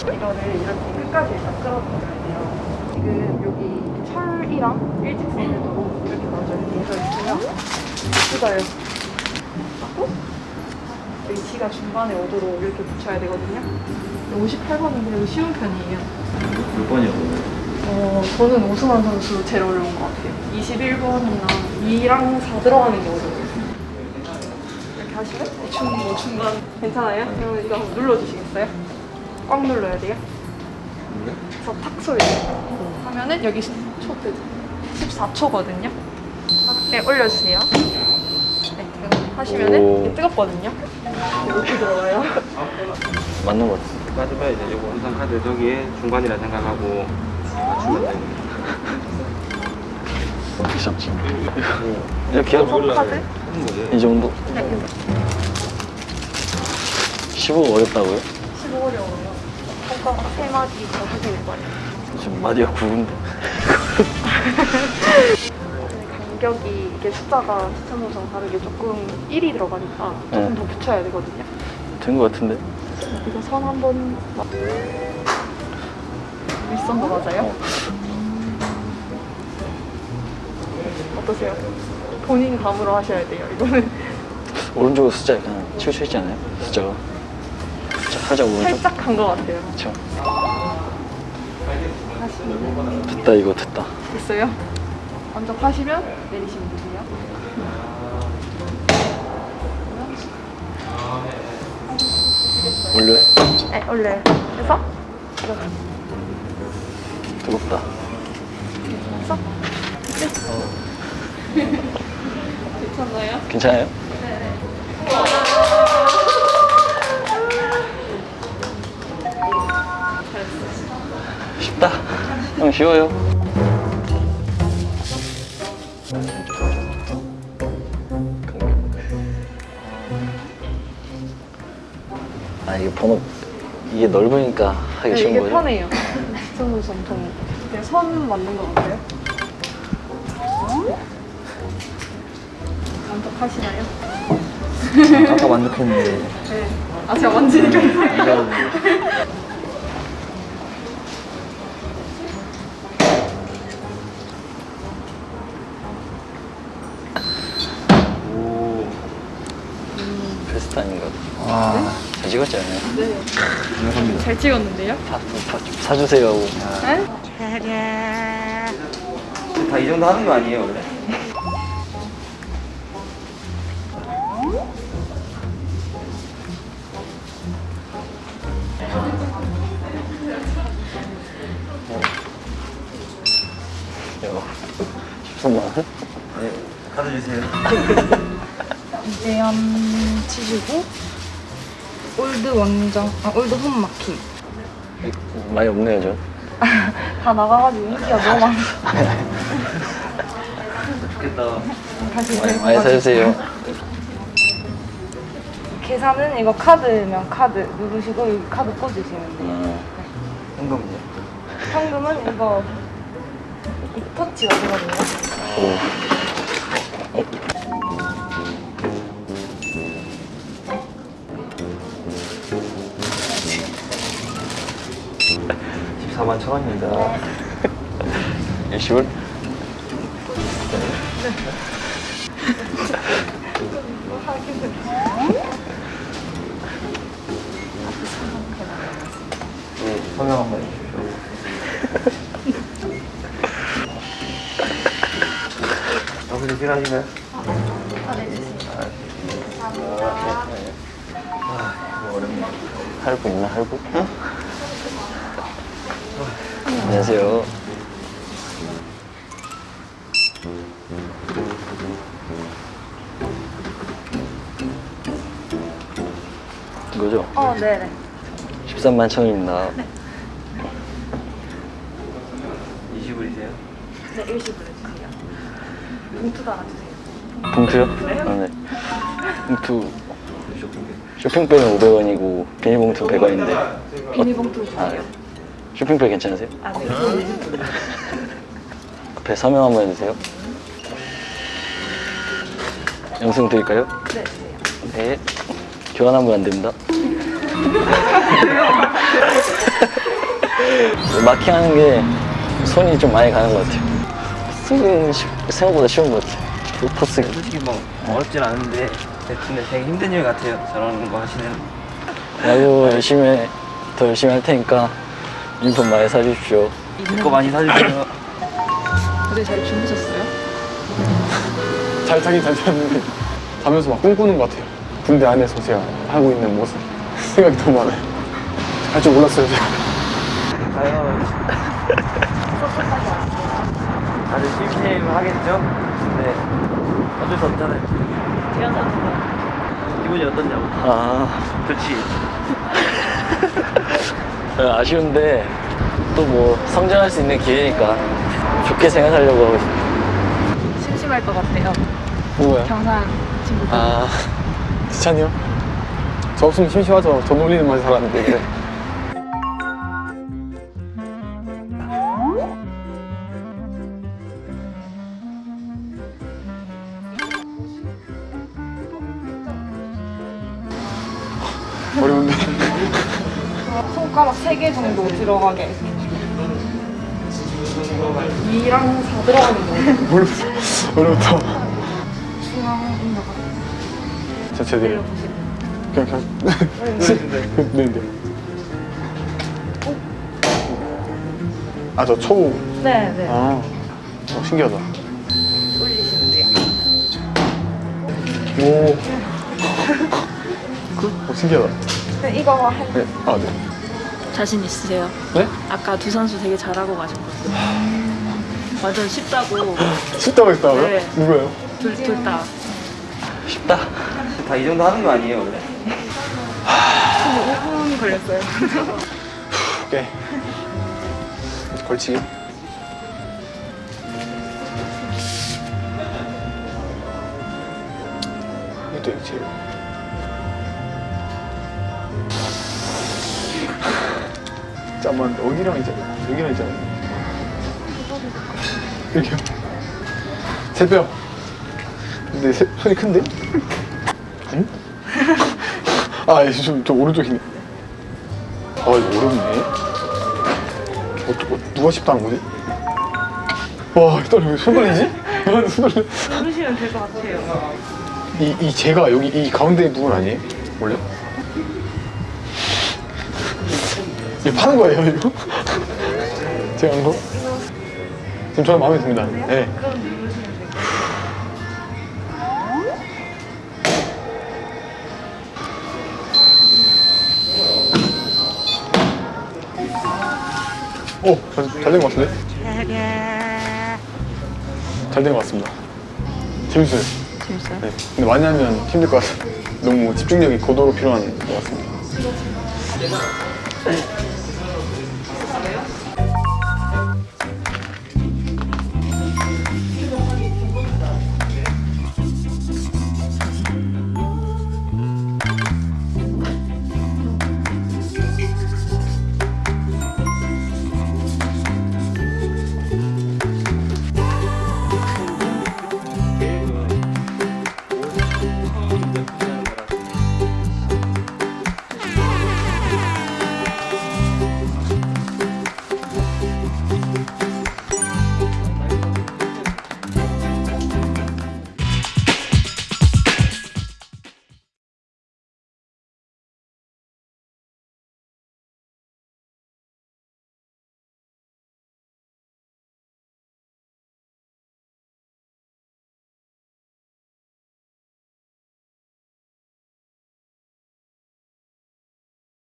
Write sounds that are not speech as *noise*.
이거를 이렇게 끝까지 다 끌어줘야 돼요. 지금 여기 철이랑 일직선으로 이렇게 먼저 이렇게 해서 있고요. 그다요 하고 여기 T가 중간에 오도록 이렇게 붙여야 되거든요. 58번은 그래도 쉬운 편이에요. 몇 번이요? 어, 저는 오승환 선수 제일 어려운 것 같아요. 21번이나 2랑 4 들어가는 게 어려워요. 이렇게 하시면 대충 뭐 중간 괜찮아요? 그러면 이거 한번 눌러주시겠어요? 꽉 눌러야 돼요. 그래서 탁 소리 하면은 여기 초트 14초거든요. 네, 올려주세요. 네, 이거 하시면은 뜨겁거든요. 이렇게 들어가요. 맞는 것 같아. 까지가 이제 요거 원상 카드 저기에 중간이라 생각하고 맞추면 됩니다. *laughs* 귀찮지. 이렇게 거죠. 이 정도? 네, 이거 15 어렵다고요? 15 어려워요. 손가락 세 마디 더 하시길 바래요. 지금 마디가 굵은데. 간격이 이게 숫자가 시청도랑 다르게 조금 1이 들어가니까 조금 네. 더 붙여야 되거든요. 된 것 같은데? 이거 선 한번 윗선도 맞아요? 어떠세요? 본인 감으로 하셔야 돼요. 이거는 오른쪽으로 숫자 약간 치우쳐 있지 않아요? 숫자가. 살짝, 오른쪽? 살짝 간 것 같아요. 그쵸. 하시면 됐다, 이거 됐다. 됐어요? 먼저 파시면 내리시면 되세요. 올려요? 네, 올려요. 그래서 이렇게 뜨겁다. 해서 괜찮나요? 괜찮아요? 쉽다. 형 쉬워요. 아 이게 번호 이게 넓으니까 하기 네, 쉬운 이게 거죠? 편해요. 시청도 전통. 선 맞는 것 같아요. 만족하시나요? 아까 만족했는데 네. 아, 제가 만지니까 이상해요. 오. 베스트 아닌가? 와. 잘 찍었지 않아요? 네. 잘 찍었는데요? 사, 사, 사주세요 하고 네? 다이 정도 하는 거 아니에요 원래? 이거 13만 원? 네. 카드 주세요. 이재현 치시고 old 원정, 아 old 홈 마킹 많이 없네요 저 다 나가가지고 인기가 너무 많아 좋겠다. 다시 많이, 많이. 사주세요 계산은 이거 카드면 카드 누르시고 여기 카드 꽂으시면 돼요 음, 현금은요? 현금은 이거 이 터치가 되거든요 오. 14만 천 원입니다. 일시불? 네, *laughs* 서명 한번 해주십시오. 여기서? 아, 이거 어렵네. 할부 있나 할부? 안녕하세요 이거죠? 어 네네 13만 천원입니다 20불이세요? 네 일시불 해주세요. 봉투 달아주세요. 봉투요? 아, 네. 봉투. 쇼핑백은 500원이고 비닐봉투 100원인데. 비닐봉투 아, 주세요. 쇼핑백 괜찮으세요? 아 네. *laughs* 앞에 서명 한번 해주세요. 영상 드릴까요? 네 주세요 네. 교환 한번 안 됩니다. *laughs* 마킹하는 게 손이 좀 많이 가는 것 같아요. 포스는 쉬- 생각보다 쉬운 것 같아요. 그 포스가. 솔직히 뭐 어렵진 않은데 근데 되게 힘든 일 같아요. 저런 거 하시는. 야구 열심히 해. 더 열심히 할 테니까 유니폼 많이 사주십시오. 제 거 많이 사주세요. 어제 잘 주무셨어요? *laughs* 잘 자긴 잘 잤는데 자면서 막 꿈꾸는 것 같아요. 군대 안에서 제가 하고 있는 모습 생각이 너무 많아요. 할 줄 몰랐어요 제가. *laughs* 다들 심심하겠죠? 네. 어쩔 수 없잖아요. 기분이 어떠냐고. 아, 좋지. 아쉬운데 또 뭐 성장할 수 있는 기회니까 좋게 생각하려고 하고 있어요. 심심할 것 같아요. 누구야? 경상 친구들. 아, *laughs* 지찬이요? 저 없으면 심심하죠. 저 놀리는 맛이. 어려운데 손가락 3개 정도 들어가게. 2랑 4 들어가는 거. 뭘 어려웠다. 중앙 인더가 자 제대로. 그냥 그냥 네, 네. 아저 초우. 네, 네. 아, 어, 신기하다. 올리시면 돼요. 오. 어, 신기하다. 네, 이거 할 네. 아, 네. 자신 있으세요? 네? 아까 두 선수 되게 잘하고 가셨거든요. 완전 쉽다고 쉽다고 했다고요? 네. 누구예요? 둘 둘 다. 쉽다. 다 이 정도 하는 거 아니에요, 원래? 5분 걸렸어요. 오케이. 걸치기. 이것도 이거 잠깐만, 여기랑 있잖아. 여기랑 있잖아. 여기요. 세 뼈. 근데 세, 손이 큰데? 응? 아, 예, 좀, 좀 오른쪽이네. 아, 이거 어렵네. 어, 누가 쉽다는 거지? 와, 떨려. 왜손 떨리지? 아, 손 떨려. 누르시면 될 것 같아요. 이, 이 제가 여기 이 가운데 부분 아니에요? 원래? 이거 파는 거예요, 이거? *laughs* 제가 한 거? 지금 저는 마음에 듭니다. 네. 오, 잘된것 같은데? 잘된 것 같습니다. 재밌어요. 재밌어요? 네. 근데 많이 하면 힘들 것 같아요. *laughs* 너무 집중력이 고도로 필요한 것 같습니다.